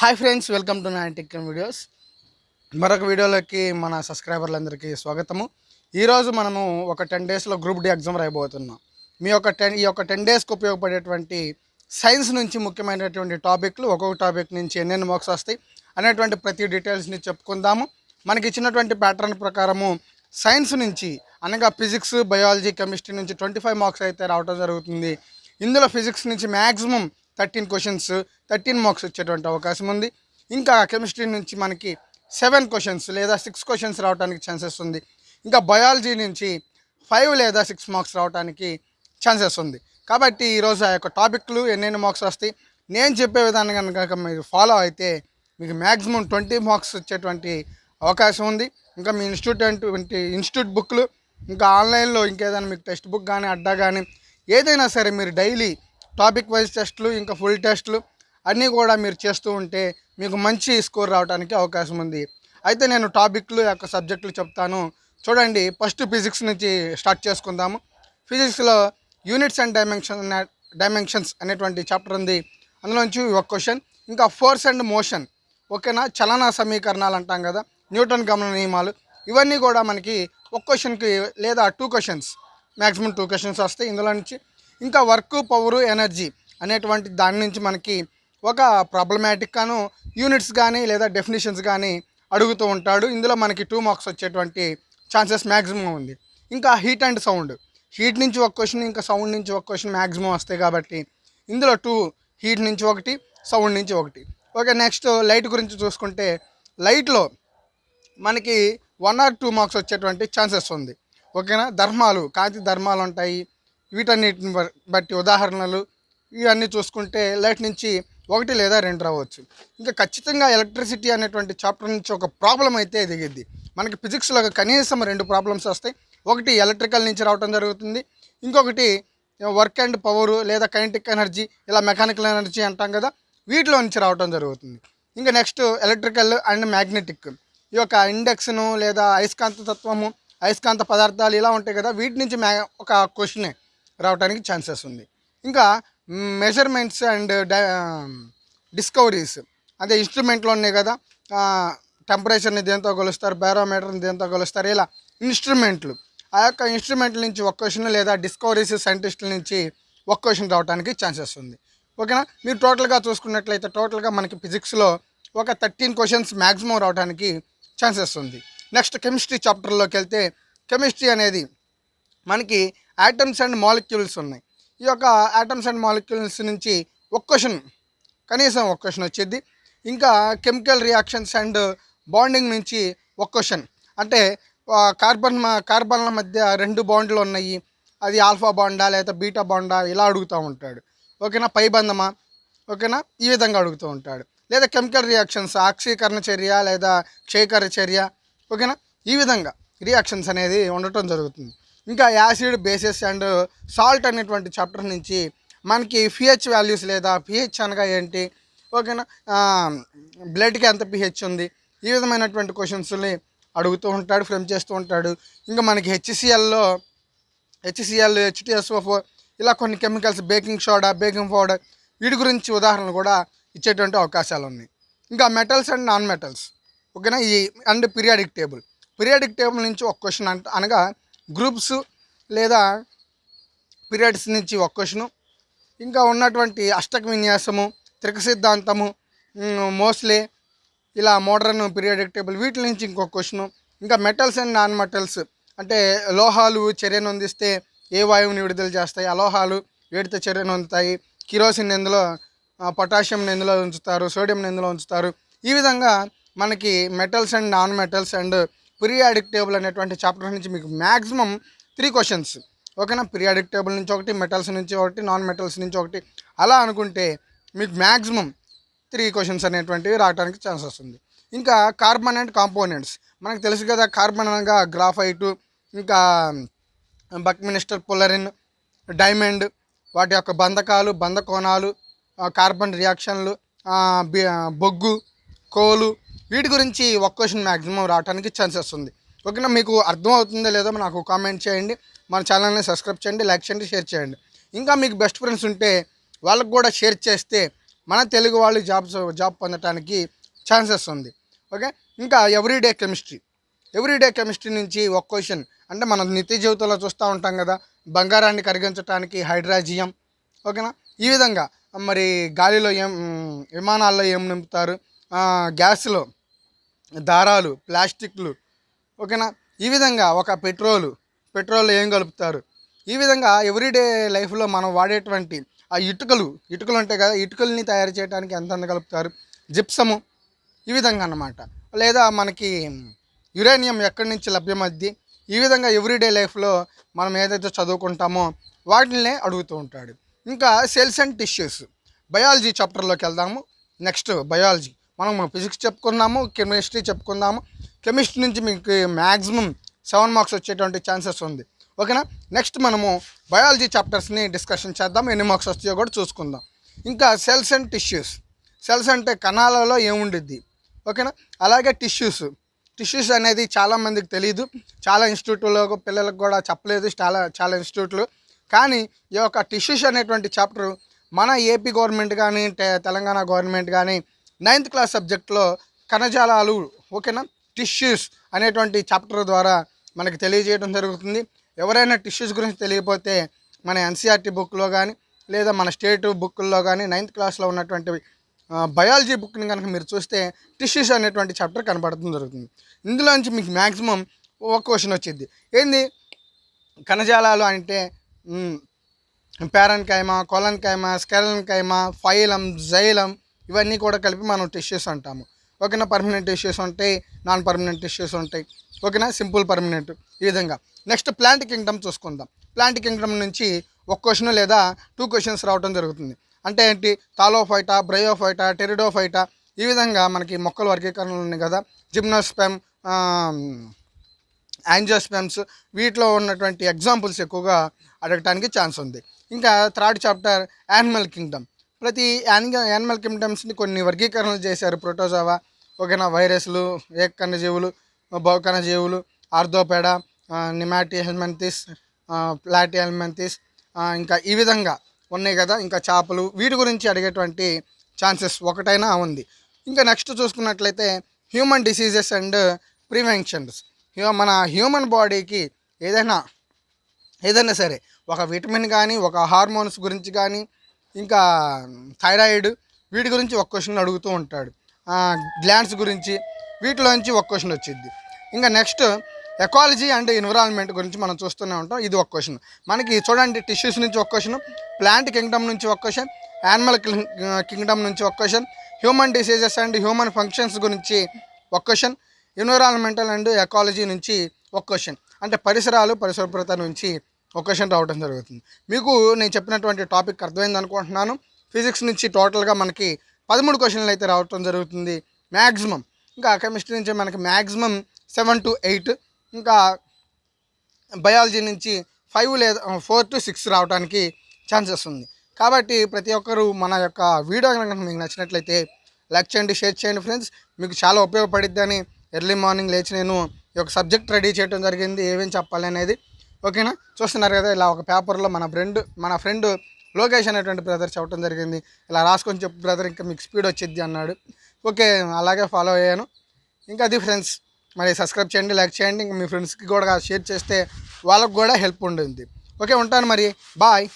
Hi friends welcome to nine tech videos మరొక వీడియోలోకి మన సబ్స్క్రైబర్లందరికీ స్వాగతము. ఈరోజు మనము ఒక టెన్ డేస్లో గ్రూప్ డి ఎగ్జామ్ రాయబోతున్నాం. మీ యొక్క టెన్ ఈ యొక్క టెన్ డేస్కి ఉపయోగపడేటువంటి సైన్స్ నుంచి ముఖ్యమైనటువంటి టాపిక్లు ఒక్కొక్క టాపిక్ నుంచి ఎన్నెన్ని మార్క్స్ వస్తాయి అనేటువంటి ప్రతి డీటెయిల్స్ని చెప్పుకుందాము. మనకి ఇచ్చినటువంటి ప్యాటర్న్ ప్రకారము సైన్స్ నుంచి అనగా ఫిజిక్స్ బయాలజీ కెమిస్ట్రీ నుంచి ట్వంటీ ఫైవ్ మార్క్స్ అయితే రావడం జరుగుతుంది. ఇందులో ఫిజిక్స్ నుంచి maximum thirteen questions thirteen marks వచ్చేటువంటి అవకాశం ఉంది. ఇంకా కెమిస్ట్రీ నుంచి మనకి సెవెన్ క్వశ్చన్స్ లేదా సిక్స్ క్వశ్చన్స్ రావడానికి ఛాన్సెస్ ఉంది. ఇంకా బయాలజీ నుంచి ఫైవ్ లేదా సిక్స్ మార్క్స్ రావడానికి ఛాన్సెస్ ఉంది. కాబట్టి ఈరోజు ఆ యొక్క టాపిక్లు ఎన్నెన్ని మార్క్స్ వస్తాయి? నేను చెప్పే విధానం కనుక మీరు ఫాలో అయితే మీకు మ్యాక్సిమం ట్వంటీ మార్క్స్ వచ్చేటువంటి అవకాశం ఉంది. ఇంకా మీ ఇన్స్టిట్యూట్ అంటే ఇన్స్టిట్యూట్ బుక్లు ఇంకా ఆన్లైన్లో ఇంకేదైనా మీకు టెక్స్ట్ బుక్ కానీ అడ్డా కానీ ఏదైనా సరే మీరు డైలీ టాపిక్ వైజ్ టెస్ట్లు ఇంకా ఫుల్ టెస్ట్లు అన్నీ కూడా మీరు చేస్తూ ఉంటే మీకు మంచి స్కోర్ రావడానికి అవకాశం ఉంది. అయితే నేను టాపిక్లు యొక్క సబ్జెక్టులు చెప్తాను. చూడండి ఫస్ట్ ఫిజిక్స్ నుంచి స్టార్ట్ చేసుకుందాము. ఫిజిక్స్లో యూనిట్స్ అండ్ డైమెన్షన్ డైమెన్షన్స్ అనేటువంటి చాప్టర్ ఉంది. అందులోంచి ఒక క్వశ్చన్ ఇంకా ఫోర్స్ అండ్ మోషన్ ఓకేనా? చలన సమీకరణాలు అంటాం కదా న్యూటన్ గమన నియమాలు ఇవన్నీ కూడా మనకి ఒక క్వశ్చన్కి లేదా two questions maximum two questions వస్తాయి. ఇందులో నుంచి ఇంకా వర్క్ పవరు ఎనర్జీ అనేటువంటి దాని నుంచి మనకి ఒక ప్రాబ్లమాటిక్ గాను యూనిట్స్ కానీ లేదా డెఫినేషన్స్ కానీ అడుగుతూ ఉంటాడు. ఇందులో మనకి టూ మార్క్స్ వచ్చేటువంటి ఛాన్సెస్ మ్యాక్సిమం ఉంది. ఇంకా హీట్ అండ్ సౌండ్ హీట్ నుంచి ఒక క్వశ్చన్ ఇంకా సౌండ్ నుంచి ఒక క్వశ్చన్ మ్యాక్సిమం వస్తాయి కాబట్టి ఇందులో టూ హీట్ నుంచి ఒకటి సౌండ్ నుంచి ఒకటి. ఓకే నెక్స్ట్ లైట్ గురించి చూసుకుంటే లైట్లో మనకి వన్ ఆర్ టూ మార్క్స్ వచ్చేటువంటి ఛాన్సెస్ ఉంది. ఓకేనా? ధర్మాలు కాంతి ధర్మాలు ఉంటాయి. వీటన్నిటిని బట్టి ఉదాహరణలు ఇవన్నీ చూసుకుంటే లైట్ నుంచి ఒకటి లేదా రెండు రావచ్చు. ఇంకా ఖచ్చితంగా ఎలక్ట్రిసిటీ అనేటువంటి చాప్టర్ నుంచి ఒక ప్రాబ్లం అయితే దిగిద్ది మనకి ఫిజిక్స్లో కనీసం రెండు ప్రాబ్లమ్స్ వస్తాయి. ఒకటి ఎలక్ట్రికల్ నుంచి రావడం జరుగుతుంది. ఇంకొకటి వర్క్ అండ్ పవర్ లేదా కైనటిక్ ఎనర్జీ ఇలా మెకానికల్ ఎనర్జీ అంటాం కదా వీటిలో నుంచి రావడం జరుగుతుంది. ఇంకా నెక్స్ట్ ఎలక్ట్రికల్ అండ్ మ్యాగ్నెటిక్ ఈ యొక్క ఇండెక్స్ను లేదా అయస్కాంత తత్వము అయస్కాంత పదార్థాలు ఇలా ఉంటాయి కదా వీటి నుంచి మ్యా ఒక క్వశ్చనే. రావడానికి ఛాన్సెస్ ఉంది. ఇంకా మెజర్మెంట్స్ అండ్ డిస్కవరీస్. అదే ఇన్స్ట్రుమెంట్లో ఉన్నాయి కదా టెంపరేచర్ని దేంతో కొలుస్తారు బ్యారోమీటర్ని దేంతో కొలుస్తారు ఇలా ఇన్స్ట్రుమెంట్లు. ఆ యొక్క ఇన్స్ట్రుమెంట్ల నుంచి ఒక క్వశ్చన్ లేదా డిస్కవరీస్ సైంటిస్టుల నుంచి ఒక క్వశ్చన్ రావడానికి ఛాన్సెస్ ఉంది. ఓకేనా? మీరు టోటల్గా చూసుకున్నట్లయితే టోటల్గా మనకి ఫిజిక్స్లో ఒక థర్టీన్ క్వశ్చన్స్ మ్యాక్సిమం రావడానికి ఛాన్సెస్ ఉంది. నెక్స్ట్ కెమిస్ట్రీ చాప్టర్లోకి వెళ్తే కెమిస్ట్రీ అనేది మనకి యాటమ్స్ అండ్ మాలిక్యూల్స్ ఉన్నాయి. ఈ యొక్క యాటమ్స్ అండ్ మాలిక్యూల్స్ నుంచి ఒక క్వశ్చన్ కనీసం ఒక క్వశ్చన్ వచ్చేది. ఇంకా కెమికల్ రియాక్షన్స్ అండ్ బాండింగ్ నుంచి ఒక క్వశ్చన్ అంటే కార్బన్ కార్బన్ల మధ్య రెండు బాండ్లు ఉన్నాయి. అది ఆల్ఫా బాండా లేదా బీటా బాండా ఇలా అడుగుతూ ఉంటాడు. ఓకేనా? పైబంధమా ఓకేనా? ఈ విధంగా అడుగుతూ ఉంటాడు. లేదా కెమికల్ రియాక్షన్స్ ఆక్సీకరణ చర్య లేదా క్షయకర చర్య. ఓకేనా? ఈ విధంగా రియాక్షన్స్ అనేది ఉండటం జరుగుతుంది. ఇంకా యాసిడ్ బేసిస్ అండ్ సాల్ట్ అనేటువంటి చాప్టర్ నుంచి మనకి పిహెచ్ వాల్యూస్ లేదా పిహెచ్ అనగా ఏంటి? ఓకేనా? బ్లడ్కి ఎంత పిహెచ్ ఉంది? ఈ విధమైనటువంటి క్వశ్చన్స్ని అడుగుతూ ఉంటాడు ఫ్రేమ్ చేస్తూ ఉంటాడు. ఇంకా మనకి హెచ్సిఎల్లో హెచ్సిఎల్ హెచ్టిఎస్ఓ ఫోర్ ఇలా కొన్ని chemicals baking soda baking powder వీటి గురించి ఉదాహరణలు కూడా ఇచ్చేటువంటి అవకాశాలు ఉన్నాయి. ఇంకా మెటల్స్ అండ్ నాన్ మెటల్స్ ఓకేనా? ఈ and periodic table periodic table నుంచి ఒక క్వశ్చన్ అంట అనగా గ్రూప్స్ లేదా పీరియడ్స్ నుంచి ఒక క్వశ్చను ఇంకా ఉన్నటువంటి అష్టక విన్యాసము త్రిక సిద్ధాంతము మోస్లే ఇలా మోడర్న్ పీరియాడిక్ టేబుల్ వీటి నుంచి ఇంకొక క్వశ్చన్ ఇంకా మెటల్స్ అండ్ నాన్ మెటల్స్ అంటే లోహాలు చర్యను అందిస్తే ఏ వాయువుని విడుదల చేస్తాయి? అలోహాలు వేడితే చర్యను అందుతాయి కిరోసిన్ ఎందులో పొటాషియం ఎందులో ఉంచుతారు? సోడియం ఎందులో ఉంచుతారు? ఈ విధంగా మనకి metals and non metals and periodic table అనేటువంటి చాప్టర్ నుంచి మీకు మ్యాక్సిమం త్రీ క్వశ్చన్స్ ఓకేనా? పీరియాడిక్ టేబుల్ నుంచి ఒకటి మెటల్స్ నుంచి ఒకటి నాన్ మెటల్స్ నుంచి ఒకటి. అలా అనుకుంటే మీకు మ్యాక్సిమం త్రీ క్వశ్చన్స్ అనేటువంటివి రావడానికి ఛాన్స్ వస్తుంది. ఇంకా కార్బన్ అండ్ కాంపోనెంట్స్ మనకు తెలుసు కదా కార్బన్ అనగా గ్రాఫైటు ఇంకా బక్మినిస్టర్ పొలరిన్ డైమండ్ వాటి యొక్క బంధకాలు బంధకోణాలు కార్బన్ రియాక్షన్లు బొగ్గు కోలు వీటి గురించి ఒక క్వశ్చన్ మ్యాక్సిమం రావడానికి ఛాన్సెస్ ఉంది. ఓకేనా? మీకు అర్థమవుతుందో లేదో నాకు కామెంట్ చేయండి. మన ఛానల్ని సబ్స్క్రైబ్ చేయండి లైక్ చేయండి షేర్ చేయండి. ఇంకా మీకు బెస్ట్ ఫ్రెండ్స్ ఉంటే వాళ్ళకు కూడా షేర్ చేస్తే మన తెలుగు వాళ్ళు జాబ్స్ జాబ్ పొందడానికి ఛాన్సెస్ ఉంది. ఓకే? ఇంకా ఎవ్రీడే కెమిస్ట్రీ ఎవ్రీడే కెమిస్ట్రీ నుంచి ఒక క్వశ్చన్ అంటే మనం నిత్య జీవితంలో చూస్తూ ఉంటాం కదా బంగారాన్ని కరిగించడానికి హైడ్రాజియం. ఓకేనా? ఈ విధంగా. మరి గాలిలో ఏం విమానాల్లో ఏం నింపుతారు? గ్యాస్లో. దారాలు ప్లాస్టిక్లు ఓకేనా? ఈ విధంగా ఒక పెట్రోలు పెట్రోల్ ఏం కలుపుతారు? ఈ విధంగా ఎవ్రీడే లైఫ్లో మనం వాడేటువంటి ఆ ఇటుకలు ఇటుకలు ఉంటాయి కదా ఇటుకల్ని తయారు చేయడానికి ఎంత కలుపుతారు? జిప్సము ఈ విధంగా అన్నమాట. లేదా మనకి యురేనియం ఎక్కడి నుంచి లభ్యమద్ది? ఈ విధంగా ఎవ్రీడే లైఫ్లో మనం ఏదైతే చదువుకుంటామో వాటినే అడుగుతూ ఉంటాడు. ఇంకా సెల్స్ అండ్ టిష్యూస్ బయాలజీ చాప్టర్లోకి వెళ్దాము. Next biology. మనం ఫిజిక్స్ చెప్పుకున్నాము కెమిస్ట్రీ చెప్పుకుందాము. కెమిస్ట్రీ నుంచి మీకు మ్యాక్సిమం సెవెన్ మార్క్స్ వచ్చేటువంటి ఛాన్సెస్ ఉంది. ఓకేనా? నెక్స్ట్ మనము బయాలజీ చాప్టర్స్ని డిస్కషన్ చేద్దాం. ఎన్ని మార్క్స్ వస్తాయో కూడా చూసుకుందాం. ఇంకా సెల్స్ అండ్ టిష్యూస్. సెల్స్ అంటే కణాలలో ఏముండిద్ది? ఓకేనా? అలాగే టిష్యూస్. టిష్యూస్ అనేది చాలామందికి తెలియదు చాలా ఇన్స్టిట్యూట్లో పిల్లలకు కూడా చెప్పలేదు. చాలా చాలా ఇన్స్టిట్యూట్లు. కానీ ఈ యొక్క టిష్యూస్ అనేటువంటి చాప్టర్ మన ఏపీ గవర్నమెంట్ కానీ తెలంగాణ గవర్నమెంట్ కానీ నైన్త్ క్లాస్ సబ్జెక్ట్లో కణజాలాలు ఓకేనా? టిష్యూస్ అనేటువంటి చాప్టర్ ద్వారా మనకి తెలియజేయడం జరుగుతుంది. ఎవరైనా టిష్యూస్ గురించి తెలియకపోతే మన ఎన్సీఆర్టీ బుక్లో కానీ లేదా మన స్టేట్ బుక్లో కానీ నైన్త్ క్లాస్లో ఉన్నటువంటి బయాలజీ బుక్ని కనుక మీరు చూస్తే టిష్యూస్ అనేటువంటి చాప్టర్ కనబడటం జరుగుతుంది. ఇందులోంచి మీకు మ్యాక్సిమం ఒక క్వశ్చన్ వచ్చింది ఏంది? కణజాలాలు అంటే పేరన్ కైమా కొలన్ కైమా స్కెలన్ కైమా ఫైలం జైలం ఇవన్నీ కూడా కలిపి మనం టిష్యూస్ అంటాము ఓకేనా? పర్మనెంట్ టిష్యూస్ ఉంటాయి నాన్ పర్మనెంట్ టిష్యూస్ ఉంటాయి ఓకేనా? సింపుల్ పర్మనెంట్ ఈ విధంగా. నెక్స్ట్ ప్లాంట్ కింగ్డమ్ చూసుకుందాం. ప్లాంట్ కింగ్డమ్ నుంచి ఒక క్వశ్చన్ లేదా టూ క్వశ్చన్స్ రావడం జరుగుతుంది. అంటే ఏంటి? తాలోఫైటా బ్రయోఫైటా టెరిడోఫైటా ఈ విధంగా మనకి మొక్కల వర్గీకరణలు ఉన్నాయి కదా. జిమ్నోస్పెమ్ యాంజియోస్పెమ్స్ వీటిలో ఉన్నటువంటి ఎగ్జాంపుల్స్ ఎక్కువగా అడగటానికి ఛాన్స్ ఉంది. ఇంకా థర్డ్ చాప్టర్ యానిమల్ కింగ్డమ్. ప్రతి యానిమల్ యానిమల్ కింగ్డమ్స్ని కొన్ని వర్గీకరణలు చేశారు. ప్రోటోజోవా ఓకేనా వైరస్లు ఏకకణజీవులు బహుకణజీవులు arthropoda nemathelminthes platyhelminthes ఇంకా ఈ విధంగా ఉన్నాయి కదా. ఇంకా చేపలు వీటి గురించి అడిగేటువంటి ఛాన్సెస్ ఒకటైనా ఉంది. ఇంకా నెక్స్ట్ చూసుకున్నట్లయితే హ్యూమన్ డిసీజెస్ అండ్ ప్రివెన్షన్స్. మన హ్యూమన్ బాడీకి ఏదైనా ఏదైనా సరే ఒక విటమిన్ కానీ ఒక హార్మోన్స్ గురించి కానీ ఇంకా థైరాయిడ్ వీటి గురించి ఒక క్వశ్చన్ అడుగుతూ ఉంటాడు. గ్లాండ్స్ గురించి వీటిలోంచి ఒక క్వశ్చన్ వచ్చింది ఇంకా నెక్స్ట్ ఎకాలజీ అండ్ ఎన్విరాన్మెంట్ గురించి మనం చూస్తూనే ఉంటాం. ఇది ఒక క్వశ్చన్. మనకి చూడండి టిష్యూస్ నుంచి ఒక క్వశ్చన్ ప్లాంట్ కింగ్డమ్ నుంచి ఒక క్వశ్చన్ యానిమల్ కింగ్డమ్ నుంచి ఒక question human diseases and human functions గురించి ఒక క్వశ్చన్ ఎన్విరాన్మెంటల్ అండ్ ఎకాలజీ నుంచి ఒక క్వశ్చన్. అంటే పరిసరాలు పరిశుభ్రత నుంచి ఒక రావడం జరుగుతుంది. మీకు నేను చెప్పినటువంటి టాపిక్ అర్థమైంది అనుకుంటున్నాను. ఫిజిక్స్ నుంచి టోటల్గా మనకి పదమూడు క్వశ్చన్లు అయితే రావటం జరుగుతుంది. మ్యాక్సిమం ఇంకా కెమిస్ట్రీ నుంచి మనకి మ్యాక్సిమం సెవెన్ టు ఎయిట్. ఇంకా బయాలజీ నుంచి ఫైవ్ లేదా ఫోర్ టు సిక్స్ రావడానికి ఛాన్సెస్ ఉంది. కాబట్టి ప్రతి ఒక్కరూ మన యొక్క వీడియో కనుక మీకు నచ్చినట్లయితే లైక్ చేయండి షేర్ చేయండి ఫ్రెండ్స్. మీకు చాలా ఉపయోగపడిద్దని ఎర్లీ మార్నింగ్ లేచి నేను ఈ యొక్క సబ్జెక్ట్ రెడీ చేయడం జరిగింది. ఏమేమి చెప్పాలి అనేది ఓకేనా? చూస్తున్నారు కదా ఇలా ఒక పేపర్లో మన ఫ్రెండ్ మన ఫ్రెండ్ లోకేష్ అనేటువంటి బ్రదర్ చెప్పడం జరిగింది. ఇలా రాసుకొని చెప్పు బ్రదర్ ఇంకా మీకు స్పీడ్ వచ్చింది అన్నాడు. ఓకే అలాగే ఫాలో అయ్యాను. ఇంకా అది ఫ్రెండ్స్ మరి సబ్స్క్రైబ్ చేయండి లైక్ చేయండి. ఇంకా మీ ఫ్రెండ్స్కి కూడా షేర్ చేస్తే వాళ్ళకు కూడా హెల్ప్ ఉంటుంది. ఓకే ఉంటాను మరి. బాయ్